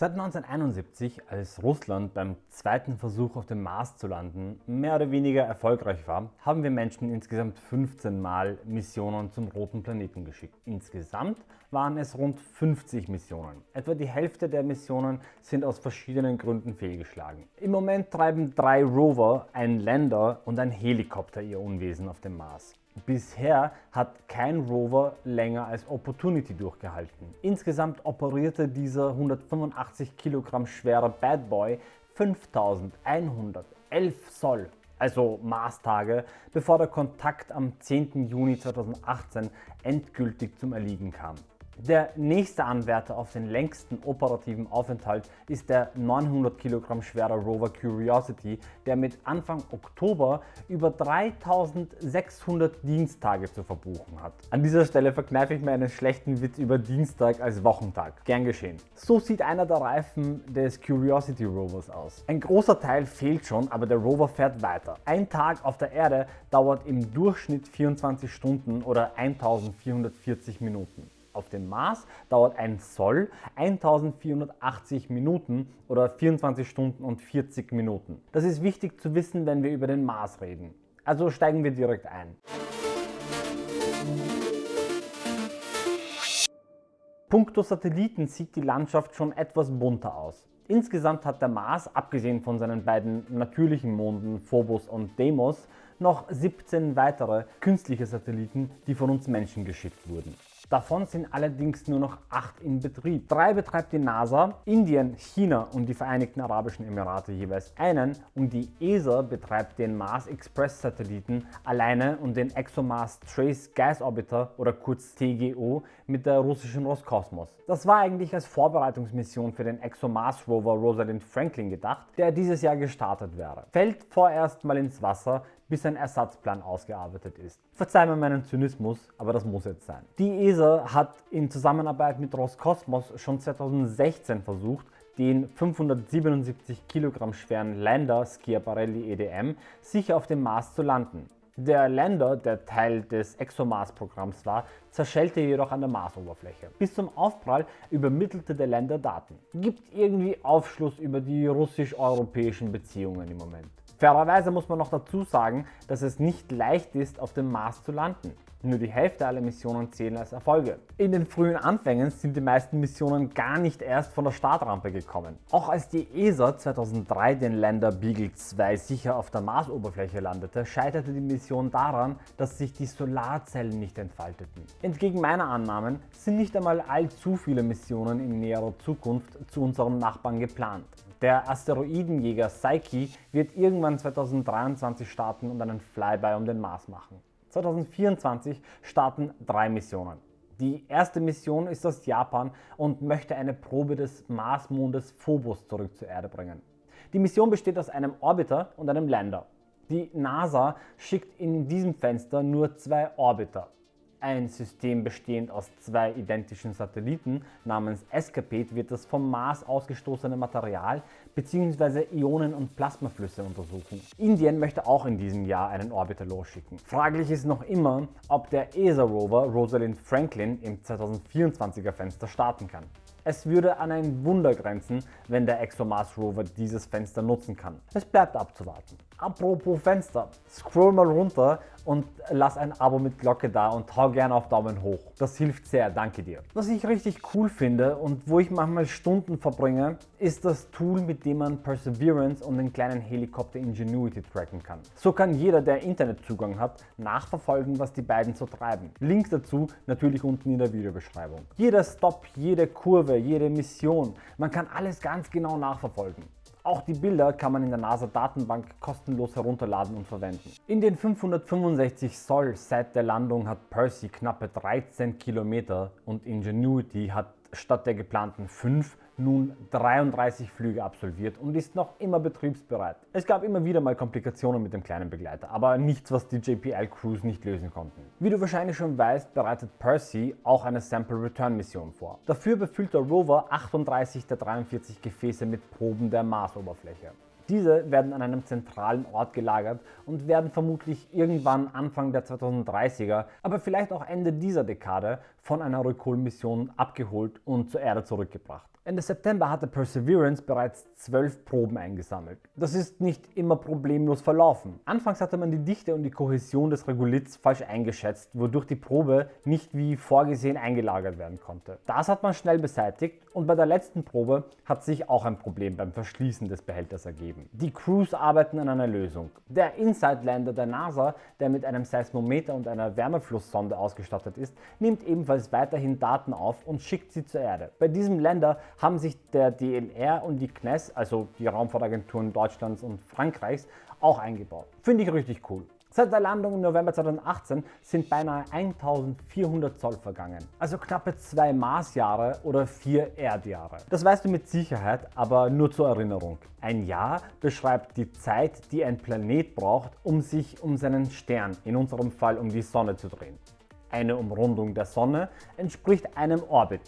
Seit 1971, als Russland beim zweiten Versuch auf dem Mars zu landen mehr oder weniger erfolgreich war, haben wir Menschen insgesamt 15 Mal Missionen zum roten Planeten geschickt. Insgesamt waren es rund 50 Missionen. Etwa die Hälfte der Missionen sind aus verschiedenen Gründen fehlgeschlagen. Im Moment treiben drei Rover, ein Lander und ein Helikopter ihr Unwesen auf dem Mars. Bisher hat kein Rover länger als Opportunity durchgehalten. Insgesamt operierte dieser 185 Kilogramm schwere Bad Boy 5111 Soll, also Maßtage, bevor der Kontakt am 10. Juni 2018 endgültig zum Erliegen kam. Der nächste Anwärter auf den längsten operativen Aufenthalt ist der 900 Kilogramm schwere Rover Curiosity, der mit Anfang Oktober über 3600 Dienstage zu verbuchen hat. An dieser Stelle verkneife ich mir einen schlechten Witz über Dienstag als Wochentag. Gern geschehen. So sieht einer der Reifen des Curiosity Rovers aus. Ein großer Teil fehlt schon, aber der Rover fährt weiter. Ein Tag auf der Erde dauert im Durchschnitt 24 Stunden oder 1440 Minuten. Auf dem Mars dauert ein Soll 1480 Minuten oder 24 Stunden und 40 Minuten. Das ist wichtig zu wissen, wenn wir über den Mars reden. Also steigen wir direkt ein. Punkto Satelliten sieht die Landschaft schon etwas bunter aus. Insgesamt hat der Mars, abgesehen von seinen beiden natürlichen Monden Phobos und Deimos, noch 17 weitere künstliche Satelliten, die von uns Menschen geschickt wurden. Davon sind allerdings nur noch 8 in Betrieb. Drei betreibt die NASA, Indien, China und die Vereinigten Arabischen Emirate jeweils einen und die ESA betreibt den Mars Express Satelliten alleine und den ExoMars Trace Gas Orbiter oder kurz TGO mit der russischen Roskosmos. Das war eigentlich als Vorbereitungsmission für den ExoMars Rover Rosalind Franklin gedacht, der dieses Jahr gestartet wäre. Fällt vorerst mal ins Wasser, bis ein Ersatzplan ausgearbeitet ist. Verzeih mir meinen Zynismus, aber das muss jetzt sein. Die ESA hat in Zusammenarbeit mit Roskosmos schon 2016 versucht, den 577 Kilogramm schweren Lander Schiaparelli EDM sicher auf dem Mars zu landen. Der Lander, der Teil des ExoMars-Programms war, zerschellte jedoch an der Marsoberfläche. Bis zum Aufprall übermittelte der Lander Daten. Gibt irgendwie Aufschluss über die russisch-europäischen Beziehungen im Moment. Fairerweise muss man noch dazu sagen, dass es nicht leicht ist, auf dem Mars zu landen. Nur die Hälfte aller Missionen zählen als Erfolge. In den frühen Anfängen sind die meisten Missionen gar nicht erst von der Startrampe gekommen. Auch als die ESA 2003 den Lander Beagle 2 sicher auf der Marsoberfläche landete, scheiterte die Mission daran, dass sich die Solarzellen nicht entfalteten. Entgegen meiner Annahmen sind nicht einmal allzu viele Missionen in näherer Zukunft zu unserem Nachbarn geplant. Der Asteroidenjäger Psyche wird irgendwann 2023 starten und einen Flyby um den Mars machen. 2024 starten drei Missionen. Die erste Mission ist aus Japan und möchte eine Probe des Marsmondes Phobos zurück zur Erde bringen. Die Mission besteht aus einem Orbiter und einem Lander. Die NASA schickt in diesem Fenster nur zwei Orbiter ein System bestehend aus zwei identischen Satelliten namens Escapade wird das vom Mars ausgestoßene Material bzw. Ionen- und Plasmaflüsse untersuchen. Indien möchte auch in diesem Jahr einen Orbiter losschicken. Fraglich ist noch immer, ob der ESA-Rover Rosalind Franklin im 2024er Fenster starten kann. Es würde an ein Wunder grenzen, wenn der ExoMars Rover dieses Fenster nutzen kann. Es bleibt abzuwarten. Apropos Fenster, scroll mal runter und lass ein Abo mit Glocke da und hau gerne auf Daumen hoch. Das hilft sehr, danke dir. Was ich richtig cool finde und wo ich manchmal Stunden verbringe, ist das Tool, mit dem man Perseverance und den kleinen Helikopter Ingenuity tracken kann. So kann jeder, der Internetzugang hat, nachverfolgen, was die beiden so treiben. Link dazu natürlich unten in der Videobeschreibung. Jeder Stop, jede Kurve, jede Mission, man kann alles ganz genau nachverfolgen. Auch die Bilder kann man in der NASA-Datenbank kostenlos herunterladen und verwenden. In den 565 Soll seit der Landung hat Percy knappe 13 Kilometer und Ingenuity hat statt der geplanten 5 nun 33 Flüge absolviert und ist noch immer betriebsbereit. Es gab immer wieder mal Komplikationen mit dem kleinen Begleiter, aber nichts, was die JPL-Crews nicht lösen konnten. Wie du wahrscheinlich schon weißt, bereitet Percy auch eine Sample-Return-Mission vor. Dafür befüllt der Rover 38 der 43 Gefäße mit Proben der Marsoberfläche. Diese werden an einem zentralen Ort gelagert und werden vermutlich irgendwann Anfang der 2030er, aber vielleicht auch Ende dieser Dekade von einer Recall-Mission abgeholt und zur Erde zurückgebracht. Ende September hatte Perseverance bereits zwölf Proben eingesammelt. Das ist nicht immer problemlos verlaufen. Anfangs hatte man die Dichte und die Kohäsion des Regoliths falsch eingeschätzt, wodurch die Probe nicht wie vorgesehen eingelagert werden konnte. Das hat man schnell beseitigt und bei der letzten Probe hat sich auch ein Problem beim Verschließen des Behälters ergeben. Die Crews arbeiten an einer Lösung. Der Inside Lander der NASA, der mit einem Seismometer und einer Wärmeflusssonde ausgestattet ist, nimmt ebenfalls weiterhin Daten auf und schickt sie zur Erde. Bei diesem Lander haben sich der DLR und die CNES, also die Raumfahrtagenturen Deutschlands und Frankreichs, auch eingebaut. Finde ich richtig cool. Seit der Landung im November 2018 sind beinahe 1400 Zoll vergangen, also knappe zwei Marsjahre oder vier Erdjahre. Das weißt du mit Sicherheit, aber nur zur Erinnerung. Ein Jahr beschreibt die Zeit, die ein Planet braucht, um sich um seinen Stern, in unserem Fall um die Sonne zu drehen. Eine Umrundung der Sonne entspricht einem Orbit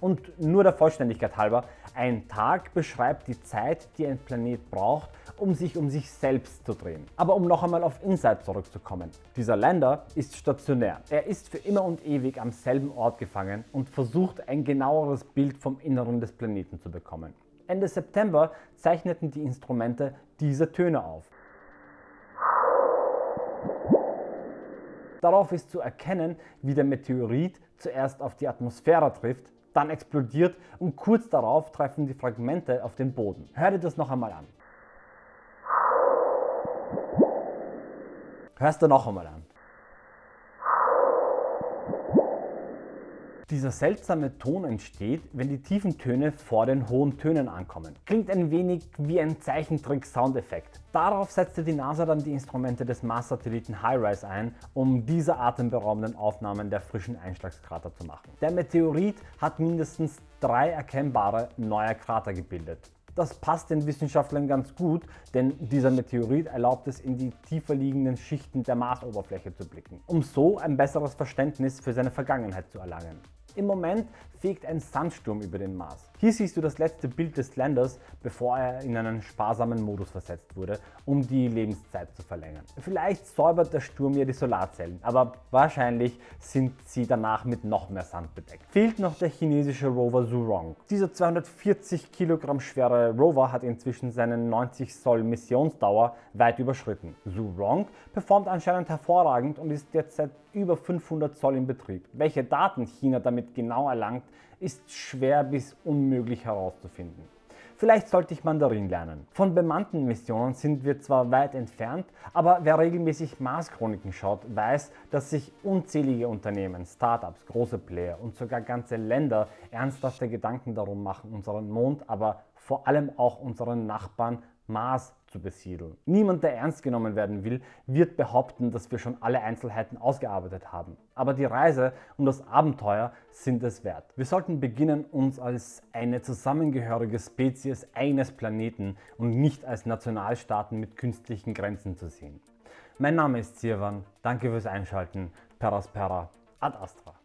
und nur der Vollständigkeit halber, ein Tag beschreibt die Zeit, die ein Planet braucht, um sich um sich selbst zu drehen. Aber um noch einmal auf Insight zurückzukommen. Dieser Lander ist stationär. Er ist für immer und ewig am selben Ort gefangen und versucht ein genaueres Bild vom Inneren des Planeten zu bekommen. Ende September zeichneten die Instrumente diese Töne auf. Darauf ist zu erkennen, wie der Meteorit zuerst auf die Atmosphäre trifft, dann explodiert und kurz darauf treffen die Fragmente auf den Boden. Hör dir das noch einmal an. Hörst du noch einmal an. Dieser seltsame Ton entsteht, wenn die tiefen Töne vor den hohen Tönen ankommen. Klingt ein wenig wie ein Zeichentrick-Soundeffekt. Darauf setzte die NASA dann die Instrumente des Mars-Satelliten HiRISE ein, um diese atemberaubenden Aufnahmen der frischen Einschlagskrater zu machen. Der Meteorit hat mindestens drei erkennbare neue Krater gebildet. Das passt den Wissenschaftlern ganz gut, denn dieser Meteorit erlaubt es in die tiefer liegenden Schichten der Marsoberfläche zu blicken, um so ein besseres Verständnis für seine Vergangenheit zu erlangen. Im Moment fegt ein Sandsturm über den Mars. Hier siehst du das letzte Bild des Landers, bevor er in einen sparsamen Modus versetzt wurde, um die Lebenszeit zu verlängern. Vielleicht säubert der Sturm ja die Solarzellen, aber wahrscheinlich sind sie danach mit noch mehr Sand bedeckt. Fehlt noch der chinesische Rover Zhurong. Dieser 240 Kilogramm schwere Rover hat inzwischen seinen 90 Soll Missionsdauer weit überschritten. Zhurong performt anscheinend hervorragend und ist jetzt seit über 500 Zoll in Betrieb. Welche Daten China damit genau erlangt, ist schwer bis unmöglich herauszufinden. Vielleicht sollte ich Mandarin lernen. Von bemannten Missionen sind wir zwar weit entfernt, aber wer regelmäßig Mars-Chroniken schaut, weiß, dass sich unzählige Unternehmen, Startups, große Player und sogar ganze Länder ernsthafte Gedanken darum machen, unseren Mond, aber vor allem auch unseren Nachbarn Mars zu besiedeln. Niemand, der ernst genommen werden will, wird behaupten, dass wir schon alle Einzelheiten ausgearbeitet haben. Aber die Reise und das Abenteuer sind es wert. Wir sollten beginnen, uns als eine zusammengehörige Spezies eines Planeten und nicht als Nationalstaaten mit künstlichen Grenzen zu sehen. Mein Name ist Sirwan, danke fürs Einschalten, Peraspera, Ad Astra.